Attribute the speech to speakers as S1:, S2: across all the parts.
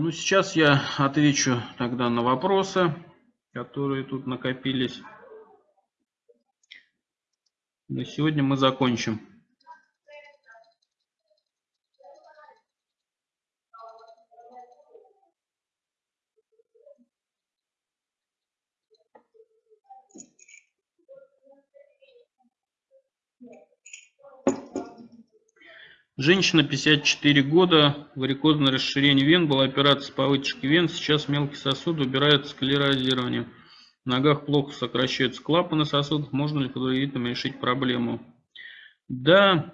S1: Ну, сейчас я отвечу тогда на вопросы, которые тут накопились. На сегодня мы закончим. Женщина 54 года, варикозное расширение вен, была операция по вытяжке вен, сейчас мелкий сосуд убирают склерозирование. В ногах плохо сокращаются клапаны сосудов, можно ли подвигительно решить проблему? Да,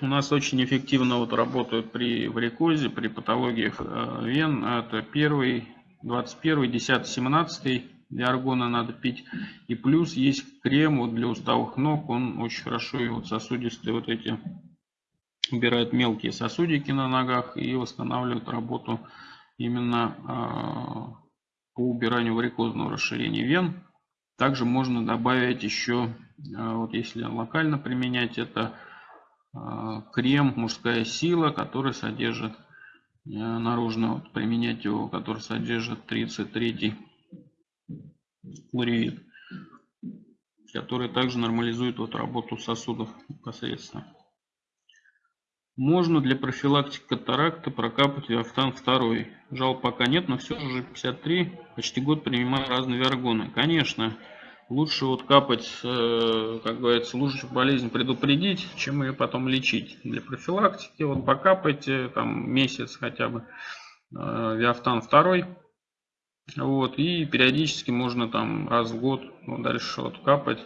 S1: у нас очень эффективно вот работают при варикозе, при патологиях э, вен. Это первый, 21, 10, 17 диаргона надо пить. И плюс есть крем вот для уставых ног, он очень хорошо и вот сосудистые вот эти убирает мелкие сосудики на ногах и восстанавливает работу именно а, по убиранию варикозного расширения вен. Также можно добавить еще, а, вот если локально применять, это а, крем «Мужская сила», который содержит, наружно вот применять его, который содержит 33 флоревит, который также нормализует вот работу сосудов непосредственно. Можно для профилактики катаракты прокапать виафтан 2. Жал пока нет, но все же уже 53, почти год принимаю разные виаргоны. Конечно, лучше вот капать, э, как говорится, лучше болезнь предупредить, чем ее потом лечить. Для профилактики вот покапайте там месяц хотя бы э, виафтан 2. Вот, и периодически можно там раз в год ну, дальше вот капать.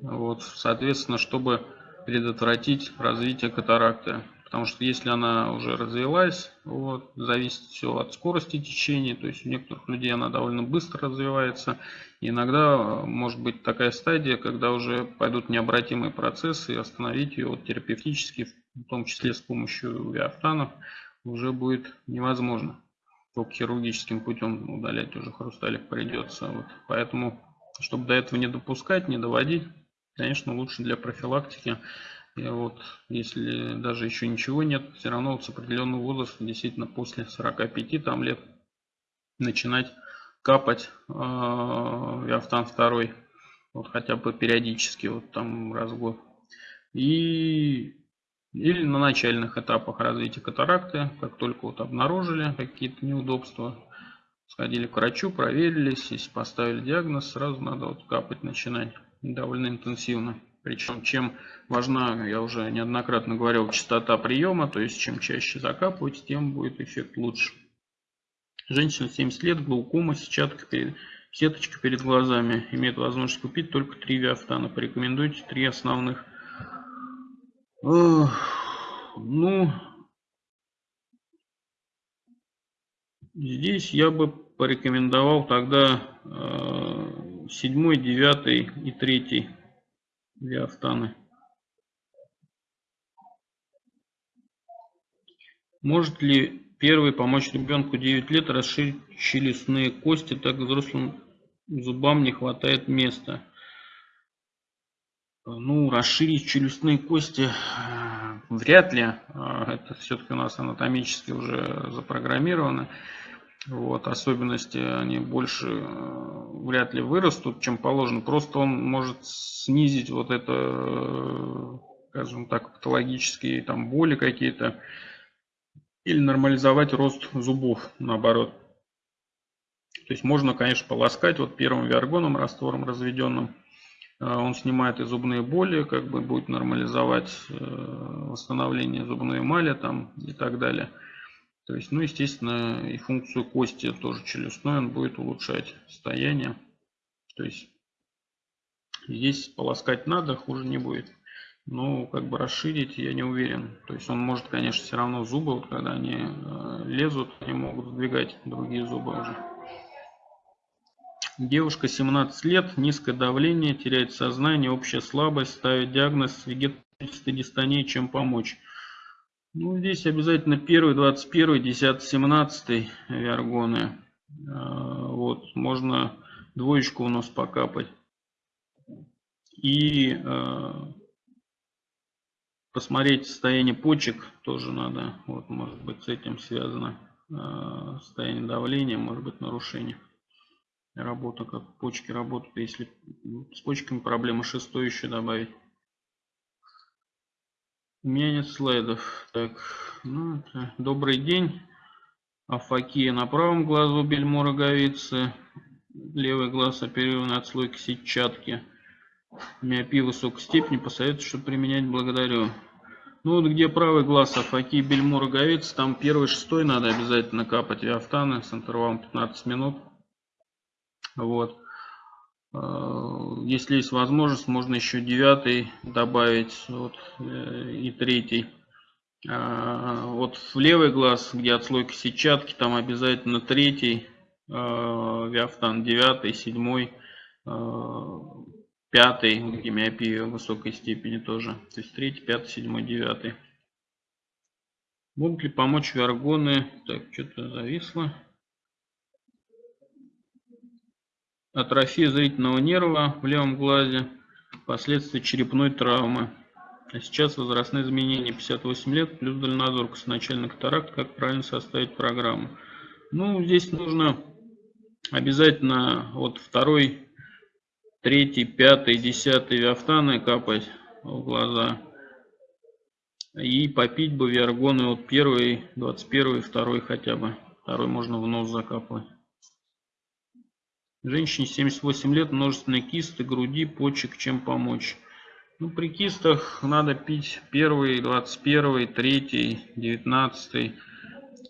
S1: Вот, соответственно, чтобы предотвратить развитие катаракты. Потому что если она уже развилась, вот, зависит все от скорости течения. То есть у некоторых людей она довольно быстро развивается. И иногда может быть такая стадия, когда уже пойдут необратимые процессы, и остановить ее вот, терапевтически, в том числе с помощью виафтанов, уже будет невозможно. Только хирургическим путем удалять уже хрусталик придется. Вот. Поэтому, чтобы до этого не допускать, не доводить, конечно, лучше для профилактики и вот, если даже еще ничего нет, все равно вот с определенного возраста, действительно после 45 там лет, начинать капать э, 2, вот хотя бы периодически, вот там раз в год. И или на начальных этапах развития катаракты, как только вот обнаружили какие-то неудобства, сходили к врачу, проверились, если поставили диагноз, сразу надо вот капать начинать довольно интенсивно. Причем, чем важна, я уже неоднократно говорил, частота приема, то есть чем чаще закапывать, тем будет эффект лучше. Женщина 70 лет, глаукома, сетчатка перед, сеточка перед глазами. Имеет возможность купить только 3 виафтана. Порекомендуйте 3 основных. Ну, здесь я бы порекомендовал тогда 7, 9 и 3 диафтаны. Может ли первый помочь ребенку 9 лет расширить челюстные кости, так взрослым зубам не хватает места? Ну, расширить челюстные кости э, вряд ли. Э, это все-таки у нас анатомически уже запрограммировано. Вот, особенности они больше э, вряд ли вырастут, чем положено. Просто он может снизить вот это, э, скажем так, патологические там боли какие-то. Или нормализовать рост зубов, наоборот. То есть можно, конечно, полоскать вот первым виаргоном, раствором разведенным. Э, он снимает и зубные боли, как бы будет нормализовать восстановление зубной эмали там и так далее. То есть, ну, естественно, и функцию кости тоже челюстной он будет улучшать состояние. То есть, здесь полоскать надо, хуже не будет. Но как бы расширить я не уверен. То есть он может, конечно, все равно зубы, вот когда они э, лезут, они могут сдвигать другие зубы уже. Девушка 17 лет, низкое давление, теряет сознание, общая слабость, ставит диагноз вегетативной дистонии, чем помочь. Ну, здесь обязательно первый, 21, 10, 17 виаргоны. Вот, можно двоечку у нас покапать. И э, посмотреть состояние почек тоже надо. Вот, может быть, с этим связано. э, состояние давления, может быть нарушение. Работа, как почки работают, если с почками проблема шестой еще добавить. У меня нет слайдов. Так, ну, это, добрый день. Афакия на правом глазу бельмо роговицы. Левый глаз оперирован отслойки сетчатки. Миопия высокой степени. Посоветую, что применять. Благодарю. Ну вот где правый глаз Афакии бельмо роговицы, там первый шестой надо обязательно капать виафтаны с интервалом 15 минут. Вот. Э, если есть возможность, можно еще девятый добавить вот, э, и третий. А, вот в левый глаз, где отслойка сетчатки, там обязательно третий э, виафтан, девятый, седьмой, пятый, где миопия высокой степени тоже. То есть третий, пятый, седьмой, девятый. Могут ли помочь виаргоны? Так, что-то зависло. Атрофия зрительного нерва в левом глазе, последствия черепной травмы. А сейчас возрастные изменения 58 лет плюс дальнозор начальный катаракт. Как правильно составить программу? Ну, здесь нужно обязательно вот второй, третий, пятый, десятый виафтаны капать в глаза. И попить бы виаргоны вот первый, 21, второй хотя бы. Второй можно в нос закапывать. Женщине 78 лет, множественные кисты, груди, почек, чем помочь. Ну, при кистах надо пить первый, 21, третий, 19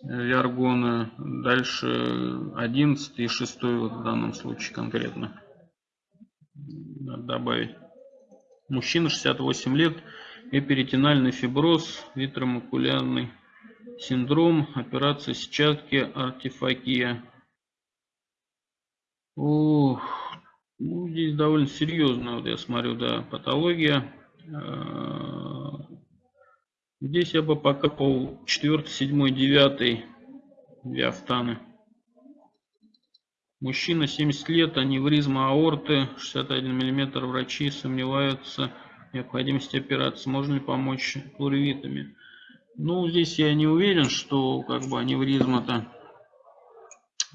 S1: виаргоны, дальше 11 и 6 вот в данном случае конкретно. Надо добавить. Мужчина 68 лет, эперитинальный фиброз, витромакулярный синдром, операция сетчатки, артефакия. Ух, ну, здесь довольно серьезно, вот я смотрю, да, патология. А, здесь я бы покопал 4, 7, 9 диафтаны. Мужчина 70 лет, аневризма аорты, 61 мм. Врачи сомневаются в необходимости операции. Можно ли помочь плуревитами? Ну, здесь я не уверен, что как бы аневризма-то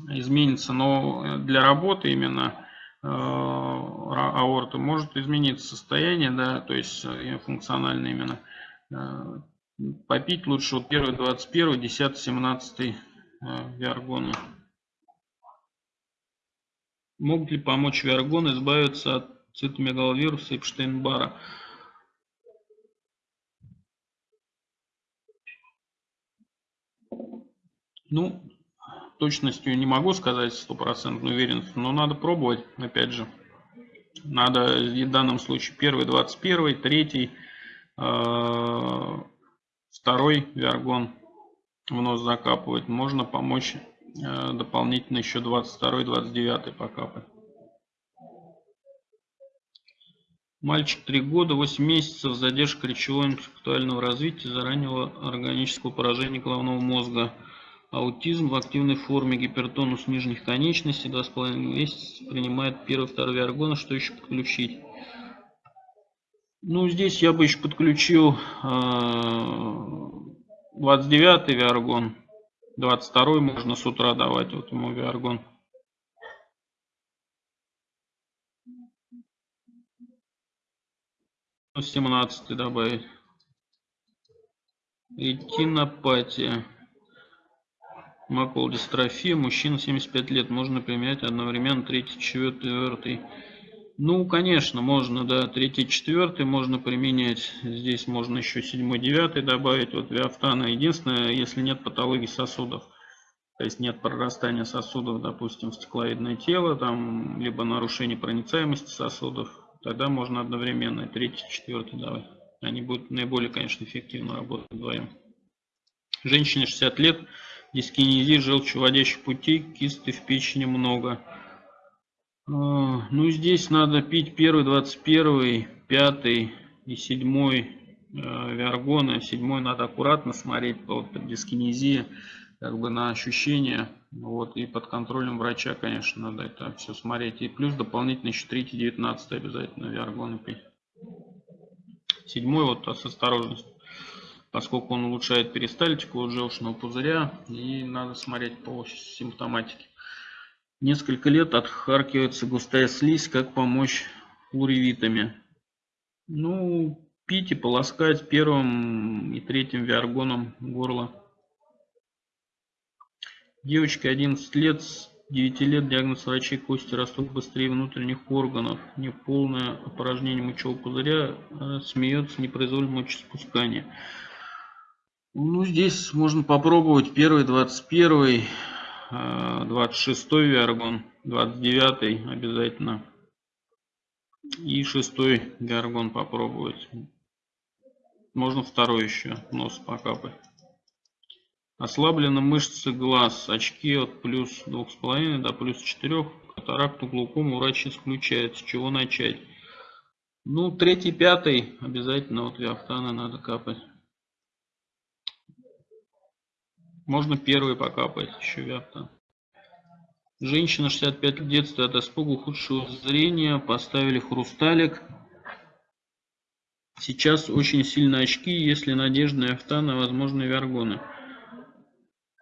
S1: изменится, но для работы именно э, аорты может измениться состояние, да, то есть э, функционально именно. Э, попить лучше вот первый 21, 10, 17 виаргоны. Могут ли помочь виаргоны избавиться от цитомегаловируса Эпштейн-Бара? Ну, точностью не могу сказать стопроцентную уверенность, но надо пробовать, опять же. Надо в данном случае первый 21, третий, э, второй виаргон в нос закапывать. Можно помочь э, дополнительно еще 22, 29 покапать. Мальчик 3 года, 8 месяцев, задержка речевого интеллектуального развития, зараннего органического поражения головного мозга. Аутизм в активной форме, гипертонус нижних конечностей, 2,5 месяца, принимает первый, второй виаргон, что еще подключить? Ну, здесь я бы еще подключил 29 э, виаргон, 22 можно с утра давать вот ему виаргон. Ну, 17 добавить. Ретинопатия. Макулодистрофия. Мужчина 75 лет. Можно применять одновременно третий, четвертый. Ну, конечно, можно, да, третий, четвертый можно применять. Здесь можно еще седьмой, девятый добавить. Вот виафтана. Единственное, если нет патологии сосудов. То есть нет прорастания сосудов, допустим, в стекловидное тело, там, либо нарушение проницаемости сосудов, тогда можно одновременно третий, четвертый давать. Они будут наиболее, конечно, эффективно работать вдвоем. Женщине 60 лет, дискинезии желчеводящих путей, кисты в печени много. А, ну, здесь надо пить первый, 21, пятый и седьмой э, виаргоны. Седьмой надо аккуратно смотреть вот, дискинезии, как бы на ощущения. Вот, и под контролем врача, конечно, надо это все смотреть. И плюс дополнительно еще 3, 19 обязательно виаргоны пить. Седьмой вот с осторожностью. Поскольку он улучшает перистальтику от желчного пузыря, и надо смотреть по симптоматике. Несколько лет отхаркивается густая слизь, как помочь флоревитами. Ну, пить и полоскать первым и третьим виаргоном горло. Девочке 11 лет, с 9 лет диагноз врачей кости растут быстрее внутренних органов. Неполное опорожнение мочевого пузыря, а смеется непроизвольное мочеспускание. Ну, здесь можно попробовать первый, 21, 26 виаргон, 29 обязательно. И шестой виаргон попробовать. Можно второй еще нос покапать. Ослаблены мышцы глаз. Очки от плюс 2,5 до плюс 4. Катаракту, глаукому врач исключает. С чего начать? Ну, третий, пятый обязательно от виафтана надо капать. Можно первый покапать, еще виафтан. Женщина 65 лет детства от испуга ухудшего зрения. Поставили хрусталик. Сейчас очень сильно очки, если надежда на автана, возможно, виаргоны.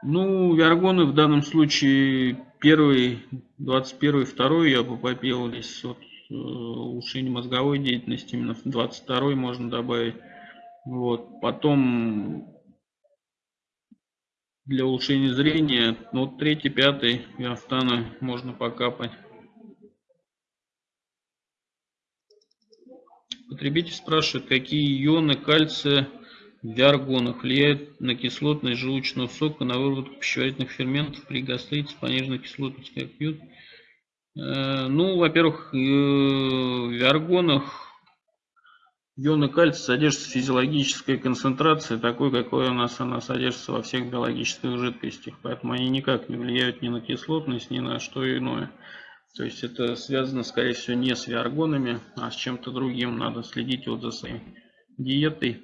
S1: Ну, виаргоны в данном случае первый, 21 второй я бы попил здесь вот э, улучшение мозговой деятельности, именно в 22 можно добавить. Вот, потом для улучшения зрения, ну, вот третий, пятый виафтана можно покапать. Потребитель спрашивает, какие ионы кальция виаргонах влияют на кислотность желудочного сока, на выработку пищеварительных ферментов при гастрите пониженной кислотностью, как пьют. Э, ну, во-первых, э, в виаргонах ионы кальция содержится физиологическая концентрация, такой, какой у нас она содержится во всех биологических жидкостях. Поэтому они никак не влияют ни на кислотность, ни на что иное. То есть это связано, скорее всего, не с виаргонами, а с чем-то другим. Надо следить вот за своей диетой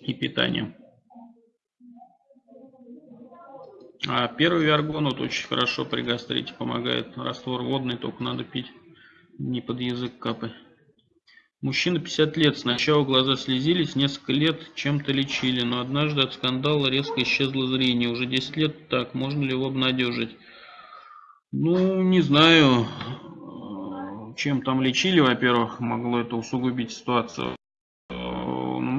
S1: и питанием. А первый виаргон вот очень хорошо при гастрите помогает. Раствор водный, только надо пить, не под язык капать. Мужчина 50 лет, сначала глаза слезились, несколько лет чем-то лечили, но однажды от скандала резко исчезло зрение. Уже 10 лет так, можно ли его обнадежить? Ну, не знаю, чем там лечили, во-первых, могло это усугубить ситуацию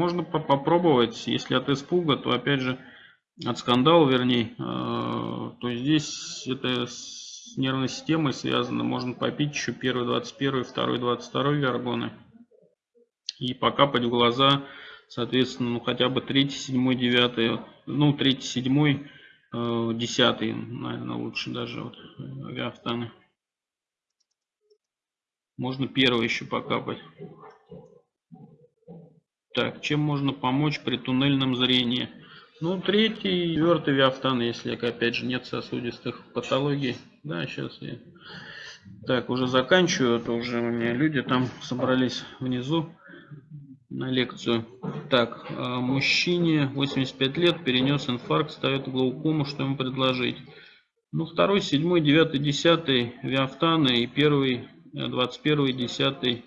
S1: можно по попробовать, если от испуга, то опять же от скандала, вернее, э, то здесь это с нервной системой связано. Можно попить еще первый 21, второй 22 виаргоны и покапать в глаза, соответственно, ну хотя бы 3, 7, 9, ну 3, 7, 10, наверное, лучше даже вот авиафтаны. Можно первый еще покапать. Так, чем можно помочь при туннельном зрении? Ну, третий, четвертый виафтан, если, опять же, нет сосудистых патологий. Да, сейчас я... Так, уже заканчиваю, а то уже у меня люди там собрались внизу на лекцию. Так, а, мужчине 85 лет, перенес инфаркт, ставит глаукому, что ему предложить? Ну, второй, седьмой, девятый, десятый виафтаны и первый, двадцать первый, десятый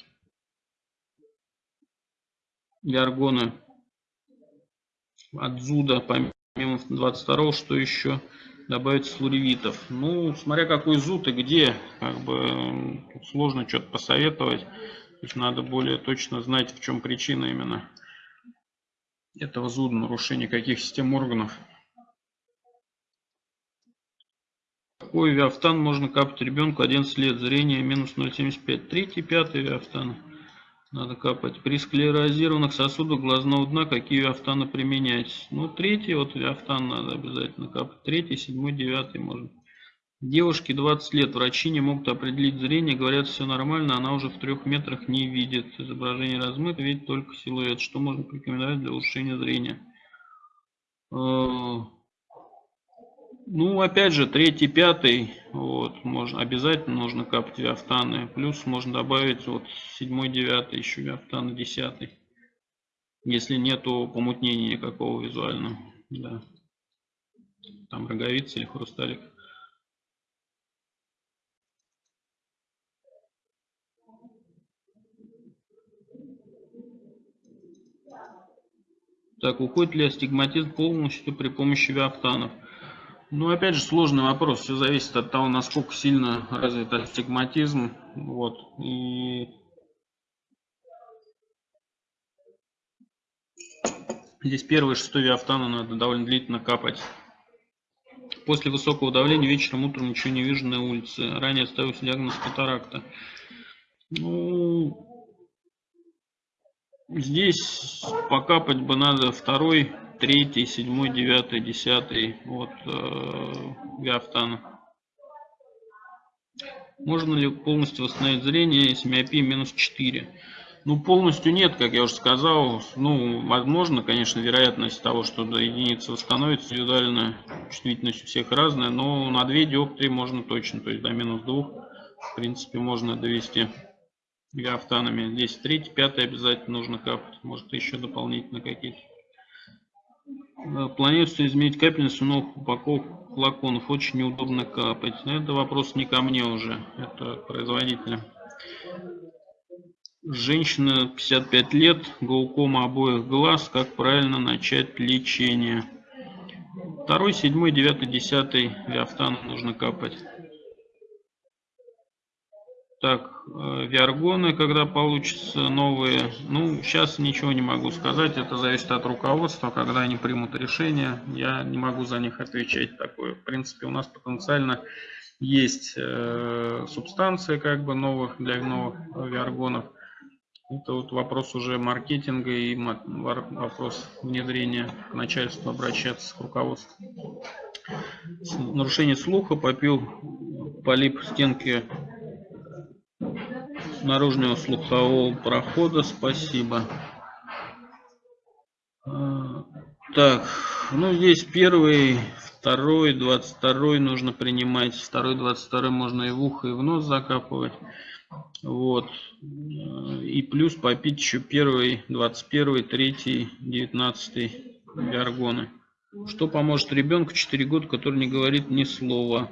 S1: Яргона от Зуда, помимо 22 что еще добавить флоревитов. Ну, смотря какой зуд и где, как бы сложно что-то посоветовать. То есть надо более точно знать, в чем причина именно этого зуда, нарушения каких систем органов. Какой виафтан можно капать ребенку 11 лет, зрение минус 0,75, третий, пятый виафтан. Надо капать. При склерозированных сосудах глазного дна какие виафтаны применять? Ну, третий вот виафтан надо обязательно капать. Третий, седьмой, девятый можно. Девушке 20 лет. Врачи не могут определить зрение. Говорят, все нормально. Она уже в трех метрах не видит. Изображение размыто, видит только силуэт. Что можно порекомендовать для улучшения зрения? Э, ну, опять же, третий, пятый, вот, можно, обязательно нужно капать виафтаны. Плюс можно добавить вот седьмой, девятый, еще виафтаны, десятый. Если нету помутнения никакого визуального, да. Там роговица или хрусталик. Так, уходит ли астигматизм полностью при помощи виафтанов? Ну, опять же, сложный вопрос. Все зависит от того, насколько сильно развит астигматизм. Вот. И здесь первый шестой виафтану надо довольно длительно капать. После высокого давления вечером, утром ничего не вижу на улице. Ранее ставился диагноз катаракта. Ну, здесь покапать бы надо второй, третий, седьмой, девятый, десятый от э, Виафтана. Можно ли полностью восстановить зрение, если миопия минус 4? Ну, полностью нет, как я уже сказал. Ну, возможно, конечно, вероятность того, что до единицы восстановится индивидуально, чувствительность у всех разная, но на 2 диоптрии можно точно, то есть до минус 2, в принципе, можно довести гафтанами. Здесь 3, 5 обязательно нужно капать, может еще дополнительно какие-то. Э, планируется изменить капельницу новых упаковок флаконов. Очень неудобно капать. Но это вопрос не ко мне уже, это производителя. Женщина 55 лет, глаукома обоих глаз. Как правильно начать лечение? Второй, седьмой, девятый, десятый виафтан нужно капать. Так, э, виаргоны, когда получатся новые. Ну, сейчас ничего не могу сказать. Это зависит от руководства, когда они примут решение. Я не могу за них отвечать такое. В принципе, у нас потенциально есть э, субстанции как бы новых для новых виаргонов. Это вот вопрос уже маркетинга и вопрос внедрения к начальству, обращаться к руководству. Нарушение слуха, попил полип стенки наружного слухового прохода, спасибо. А, так, ну здесь первый, второй, двадцать второй нужно принимать. Второй, двадцать второй можно и в ухо, и в нос закапывать. Вот. И плюс попить еще первый, 21, 3, 19 гаргоны. Что поможет ребенку 4 года, который не говорит ни слова.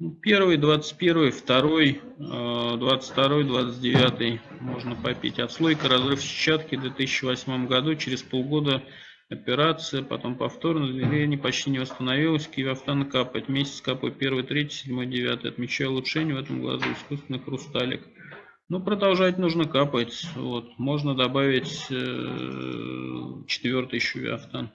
S1: Ну, первый, 21, второй, 22, 29 можно попить. Отслойка, разрыв сетчатки в 2008 году, через полгода операция, потом повторно, зрение почти не восстановилось, кивиафтан капать, месяц капаю, первый, третий, седьмой, девятый, отмечаю улучшение в этом глазу, искусственный хрусталик. Ну, продолжать нужно капать, вот, можно добавить э, четвертый еще виафтан.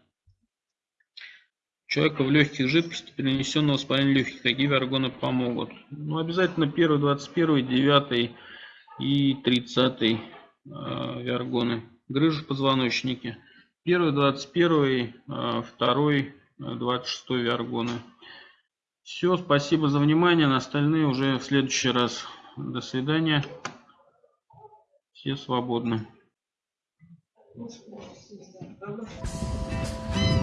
S1: Человека в легких жидкости перенесенного воспаления легких, какие виаргоны помогут? Ну, обязательно первый, 21, 9 и 30 э, виаргоны. Грыжу позвоночники. Первый, 21, э, второй, 26 э, виаргоны. Все, спасибо за внимание. На остальные уже в следующий раз. До свидания. Все свободны. Thank you.